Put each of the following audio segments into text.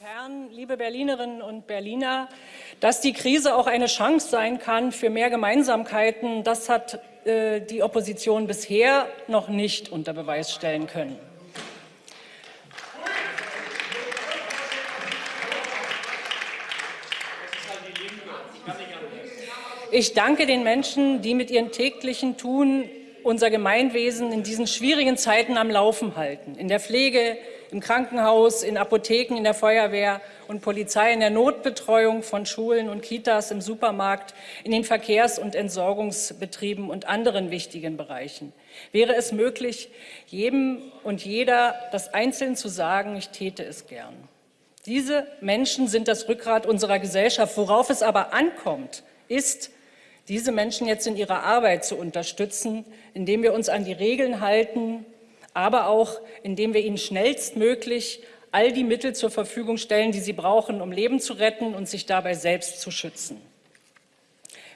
Herren, liebe Berlinerinnen und Berliner, dass die Krise auch eine Chance sein kann für mehr Gemeinsamkeiten, das hat äh, die Opposition bisher noch nicht unter Beweis stellen können. Ich danke den Menschen, die mit ihrem täglichen Tun unser Gemeinwesen in diesen schwierigen Zeiten am Laufen halten. In der Pflege, im Krankenhaus, in Apotheken, in der Feuerwehr und Polizei, in der Notbetreuung von Schulen und Kitas, im Supermarkt, in den Verkehrs- und Entsorgungsbetrieben und anderen wichtigen Bereichen. Wäre es möglich, jedem und jeder das einzeln zu sagen, ich täte es gern. Diese Menschen sind das Rückgrat unserer Gesellschaft. Worauf es aber ankommt, ist, diese Menschen jetzt in ihrer Arbeit zu unterstützen, indem wir uns an die Regeln halten, aber auch indem wir ihnen schnellstmöglich all die Mittel zur Verfügung stellen, die sie brauchen, um Leben zu retten und sich dabei selbst zu schützen.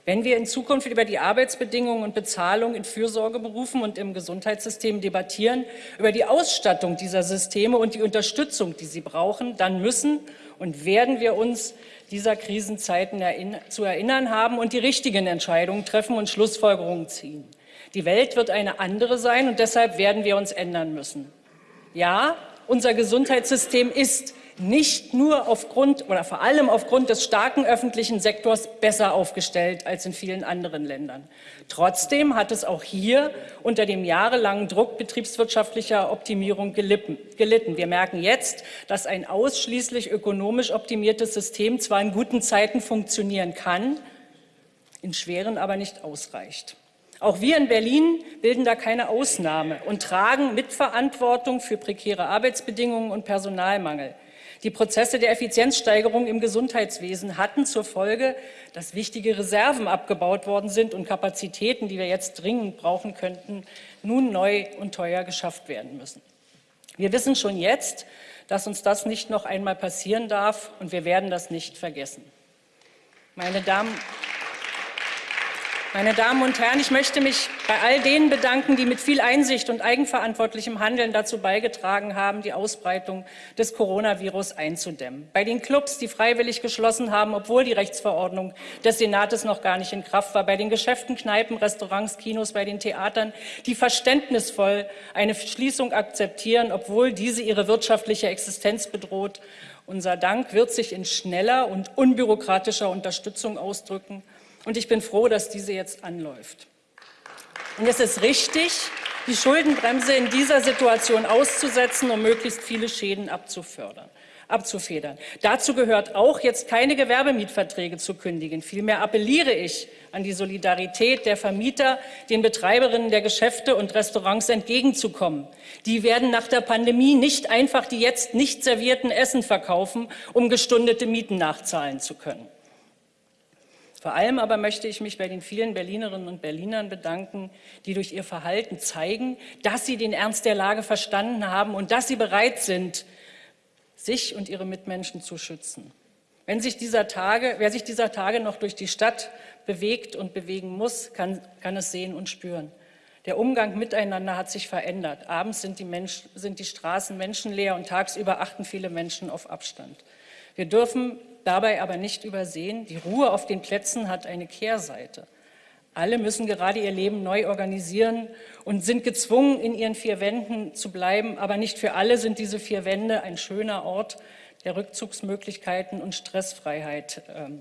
Wenn wir in Zukunft über die Arbeitsbedingungen und Bezahlung in Fürsorgeberufen und im Gesundheitssystem debattieren, über die Ausstattung dieser Systeme und die Unterstützung, die sie brauchen, dann müssen und werden wir uns dieser Krisenzeiten zu erinnern haben und die richtigen Entscheidungen treffen und Schlussfolgerungen ziehen. Die Welt wird eine andere sein und deshalb werden wir uns ändern müssen. Ja, unser Gesundheitssystem ist nicht nur aufgrund oder vor allem aufgrund des starken öffentlichen Sektors besser aufgestellt als in vielen anderen Ländern. Trotzdem hat es auch hier unter dem jahrelangen Druck betriebswirtschaftlicher Optimierung gelitten. Wir merken jetzt, dass ein ausschließlich ökonomisch optimiertes System zwar in guten Zeiten funktionieren kann, in schweren aber nicht ausreicht. Auch wir in Berlin bilden da keine Ausnahme und tragen Mitverantwortung für prekäre Arbeitsbedingungen und Personalmangel. Die Prozesse der Effizienzsteigerung im Gesundheitswesen hatten zur Folge, dass wichtige Reserven abgebaut worden sind und Kapazitäten, die wir jetzt dringend brauchen könnten, nun neu und teuer geschafft werden müssen. Wir wissen schon jetzt, dass uns das nicht noch einmal passieren darf, und wir werden das nicht vergessen. Meine Damen meine Damen und Herren, ich möchte mich bei all denen bedanken, die mit viel Einsicht und eigenverantwortlichem Handeln dazu beigetragen haben, die Ausbreitung des Coronavirus einzudämmen. Bei den Clubs, die freiwillig geschlossen haben, obwohl die Rechtsverordnung des Senates noch gar nicht in Kraft war. Bei den Geschäften, Kneipen, Restaurants, Kinos, bei den Theatern, die verständnisvoll eine Schließung akzeptieren, obwohl diese ihre wirtschaftliche Existenz bedroht. Unser Dank wird sich in schneller und unbürokratischer Unterstützung ausdrücken. Und ich bin froh, dass diese jetzt anläuft. Und es ist richtig, die Schuldenbremse in dieser Situation auszusetzen, um möglichst viele Schäden abzufördern abzufedern. Dazu gehört auch, jetzt keine Gewerbemietverträge zu kündigen. Vielmehr appelliere ich an die Solidarität der Vermieter, den Betreiberinnen der Geschäfte und Restaurants entgegenzukommen. Die werden nach der Pandemie nicht einfach die jetzt nicht servierten Essen verkaufen, um gestundete Mieten nachzahlen zu können. Vor allem aber möchte ich mich bei den vielen Berlinerinnen und Berlinern bedanken, die durch ihr Verhalten zeigen, dass sie den Ernst der Lage verstanden haben und dass sie bereit sind, sich und ihre Mitmenschen zu schützen. Wenn sich dieser Tage, wer sich dieser Tage noch durch die Stadt bewegt und bewegen muss, kann, kann es sehen und spüren. Der Umgang miteinander hat sich verändert. Abends sind die, Menschen, sind die Straßen menschenleer und tagsüber achten viele Menschen auf Abstand. Wir dürfen dabei aber nicht übersehen, die Ruhe auf den Plätzen hat eine Kehrseite. Alle müssen gerade ihr Leben neu organisieren und sind gezwungen, in ihren vier Wänden zu bleiben. Aber nicht für alle sind diese vier Wände ein schöner Ort der Rückzugsmöglichkeiten und Stressfreiheit ähm,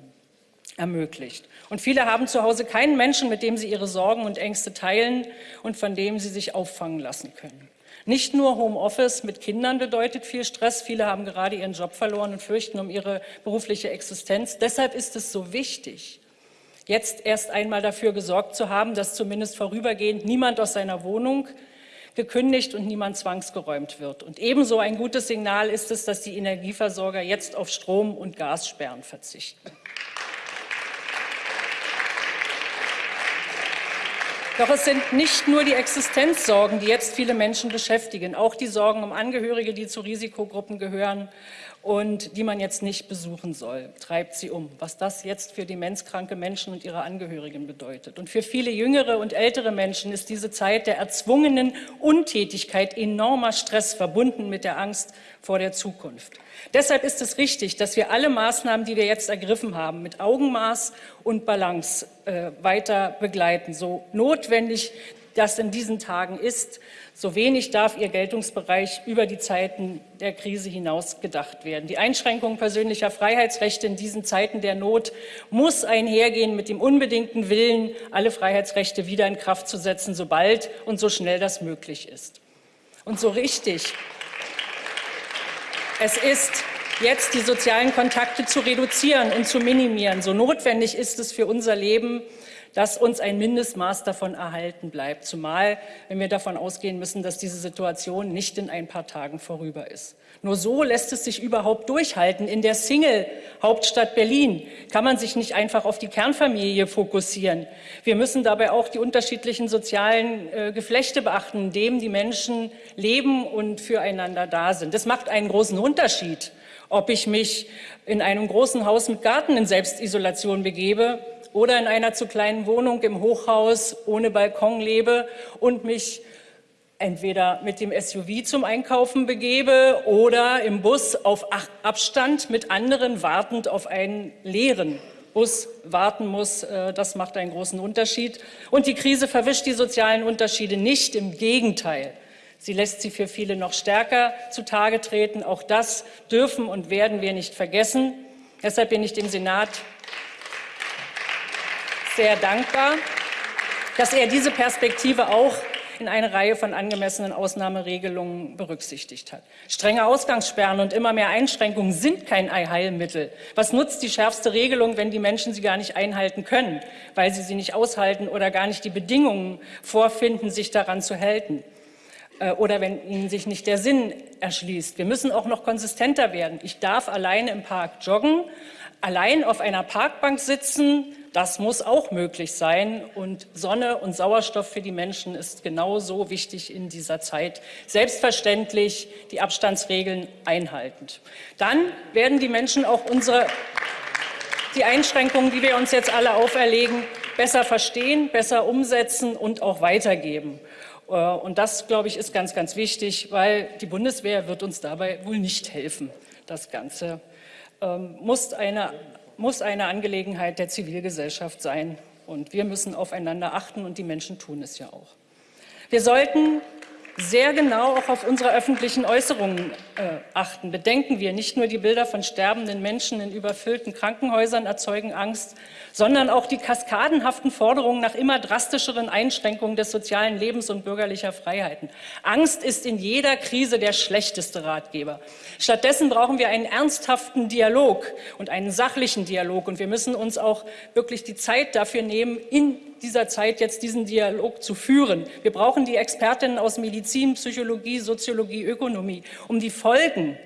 ermöglicht. Und viele haben zu Hause keinen Menschen, mit dem sie ihre Sorgen und Ängste teilen und von dem sie sich auffangen lassen können. Nicht nur Homeoffice mit Kindern bedeutet viel Stress. Viele haben gerade ihren Job verloren und fürchten um ihre berufliche Existenz. Deshalb ist es so wichtig, jetzt erst einmal dafür gesorgt zu haben, dass zumindest vorübergehend niemand aus seiner Wohnung gekündigt und niemand zwangsgeräumt wird. Und ebenso ein gutes Signal ist es, dass die Energieversorger jetzt auf Strom- und Gassperren verzichten. Doch es sind nicht nur die Existenzsorgen, die jetzt viele Menschen beschäftigen, auch die Sorgen um Angehörige, die zu Risikogruppen gehören und die man jetzt nicht besuchen soll, treibt sie um. Was das jetzt für demenzkranke Menschen und ihre Angehörigen bedeutet. Und für viele jüngere und ältere Menschen ist diese Zeit der erzwungenen Untätigkeit enormer Stress verbunden mit der Angst vor der Zukunft. Deshalb ist es richtig, dass wir alle Maßnahmen, die wir jetzt ergriffen haben, mit Augenmaß und Balance äh, weiter begleiten. So notwendig das in diesen Tagen ist, so wenig darf ihr Geltungsbereich über die Zeiten der Krise hinaus gedacht werden. Die Einschränkung persönlicher Freiheitsrechte in diesen Zeiten der Not muss einhergehen mit dem unbedingten Willen, alle Freiheitsrechte wieder in Kraft zu setzen, sobald und so schnell das möglich ist. Und so richtig es ist jetzt die sozialen Kontakte zu reduzieren und zu minimieren. So notwendig ist es für unser Leben, dass uns ein Mindestmaß davon erhalten bleibt, zumal wenn wir davon ausgehen müssen, dass diese Situation nicht in ein paar Tagen vorüber ist. Nur so lässt es sich überhaupt durchhalten. In der Single-Hauptstadt Berlin kann man sich nicht einfach auf die Kernfamilie fokussieren. Wir müssen dabei auch die unterschiedlichen sozialen äh, Geflechte beachten, in denen die Menschen leben und füreinander da sind. Das macht einen großen Unterschied, ob ich mich in einem großen Haus mit Garten in Selbstisolation begebe oder in einer zu kleinen Wohnung im Hochhaus ohne Balkon lebe und mich entweder mit dem SUV zum Einkaufen begebe oder im Bus auf Abstand mit anderen wartend auf einen leeren Bus warten muss. Äh, das macht einen großen Unterschied. Und die Krise verwischt die sozialen Unterschiede nicht. Im Gegenteil. Sie lässt sie für viele noch stärker zutage treten. Auch das dürfen und werden wir nicht vergessen. Deshalb bin ich dem Senat sehr dankbar, dass er diese Perspektive auch in eine Reihe von angemessenen Ausnahmeregelungen berücksichtigt hat. Strenge Ausgangssperren und immer mehr Einschränkungen sind kein Heilmittel. Was nutzt die schärfste Regelung, wenn die Menschen sie gar nicht einhalten können, weil sie sie nicht aushalten oder gar nicht die Bedingungen vorfinden, sich daran zu halten? Äh, oder wenn ihnen sich nicht der Sinn erschließt. Wir müssen auch noch konsistenter werden. Ich darf alleine im Park joggen, allein auf einer Parkbank sitzen, das muss auch möglich sein. Und Sonne und Sauerstoff für die Menschen ist genauso wichtig in dieser Zeit. Selbstverständlich die Abstandsregeln einhaltend. Dann werden die Menschen auch unsere, die Einschränkungen, die wir uns jetzt alle auferlegen, besser verstehen, besser umsetzen und auch weitergeben. Äh, und das, glaube ich, ist ganz, ganz wichtig, weil die Bundeswehr wird uns dabei wohl nicht helfen. Das Ganze ähm, muss eine muss eine Angelegenheit der Zivilgesellschaft sein. Und wir müssen aufeinander achten und die Menschen tun es ja auch. Wir sollten sehr genau auch auf unsere öffentlichen Äußerungen äh, achten. Bedenken wir, nicht nur die Bilder von sterbenden Menschen in überfüllten Krankenhäusern erzeugen Angst, sondern auch die kaskadenhaften Forderungen nach immer drastischeren Einschränkungen des sozialen Lebens und bürgerlicher Freiheiten. Angst ist in jeder Krise der schlechteste Ratgeber. Stattdessen brauchen wir einen ernsthaften Dialog und einen sachlichen Dialog. Und wir müssen uns auch wirklich die Zeit dafür nehmen, in dieser Zeit jetzt diesen Dialog zu führen. Wir brauchen die Expertinnen aus Medizin, Psychologie, Soziologie, Ökonomie, um die Folgen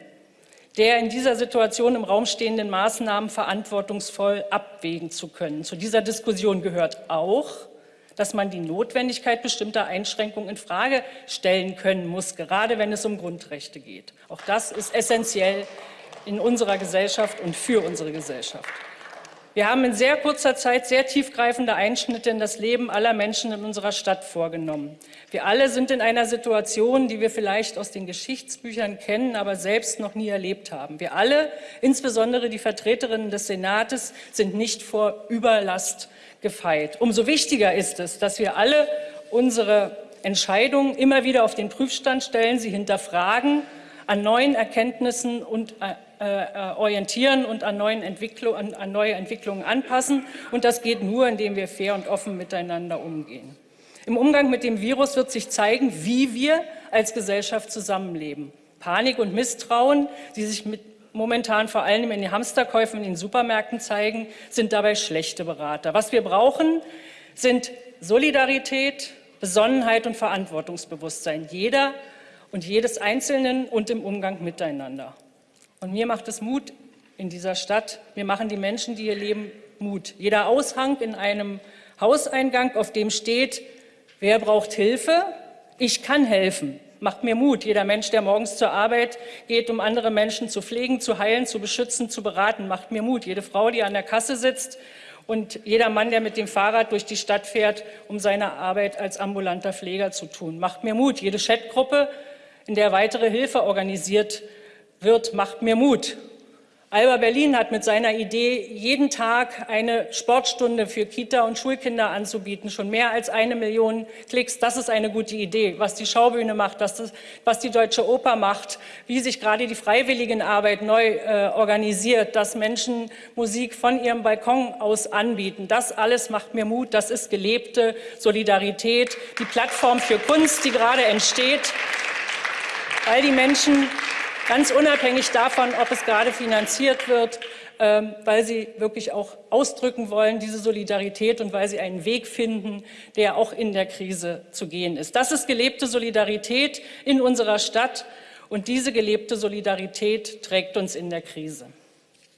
der in dieser Situation im Raum stehenden Maßnahmen verantwortungsvoll abwägen zu können. Zu dieser Diskussion gehört auch, dass man die Notwendigkeit bestimmter Einschränkungen in Frage stellen können muss, gerade wenn es um Grundrechte geht. Auch das ist essentiell in unserer Gesellschaft und für unsere Gesellschaft. Wir haben in sehr kurzer Zeit sehr tiefgreifende Einschnitte in das Leben aller Menschen in unserer Stadt vorgenommen. Wir alle sind in einer Situation, die wir vielleicht aus den Geschichtsbüchern kennen, aber selbst noch nie erlebt haben. Wir alle, insbesondere die Vertreterinnen des Senates, sind nicht vor Überlast gefeit. Umso wichtiger ist es, dass wir alle unsere Entscheidungen immer wieder auf den Prüfstand stellen, sie hinterfragen, an neuen Erkenntnissen und äh, orientieren und an, neuen Entwicklung, an, an neue Entwicklungen anpassen. Und das geht nur, indem wir fair und offen miteinander umgehen. Im Umgang mit dem Virus wird sich zeigen, wie wir als Gesellschaft zusammenleben. Panik und Misstrauen, die sich mit momentan vor allem in den Hamsterkäufen in den Supermärkten zeigen, sind dabei schlechte Berater. Was wir brauchen, sind Solidarität, Besonnenheit und Verantwortungsbewusstsein jeder und jedes Einzelnen und im Umgang miteinander. Und mir macht es Mut in dieser Stadt. Mir machen die Menschen, die hier leben, Mut. Jeder Aushang in einem Hauseingang, auf dem steht, wer braucht Hilfe? Ich kann helfen. macht mir Mut. Jeder Mensch, der morgens zur Arbeit geht, um andere Menschen zu pflegen, zu heilen, zu beschützen, zu beraten, macht mir Mut. Jede Frau, die an der Kasse sitzt und jeder Mann, der mit dem Fahrrad durch die Stadt fährt, um seine Arbeit als ambulanter Pfleger zu tun, macht mir Mut. Jede Chatgruppe, in der weitere Hilfe organisiert wird, macht mir Mut. Alba Berlin hat mit seiner Idee, jeden Tag eine Sportstunde für Kita- und Schulkinder anzubieten, schon mehr als eine Million Klicks. Das ist eine gute Idee. Was die Schaubühne macht, das, was die Deutsche Oper macht, wie sich gerade die Freiwilligenarbeit neu äh, organisiert, dass Menschen Musik von ihrem Balkon aus anbieten. Das alles macht mir Mut. Das ist gelebte Solidarität. Die Plattform für Kunst, die gerade entsteht, weil die Menschen ganz unabhängig davon, ob es gerade finanziert wird, ähm, weil sie wirklich auch ausdrücken wollen, diese Solidarität und weil sie einen Weg finden, der auch in der Krise zu gehen ist. Das ist gelebte Solidarität in unserer Stadt und diese gelebte Solidarität trägt uns in der Krise.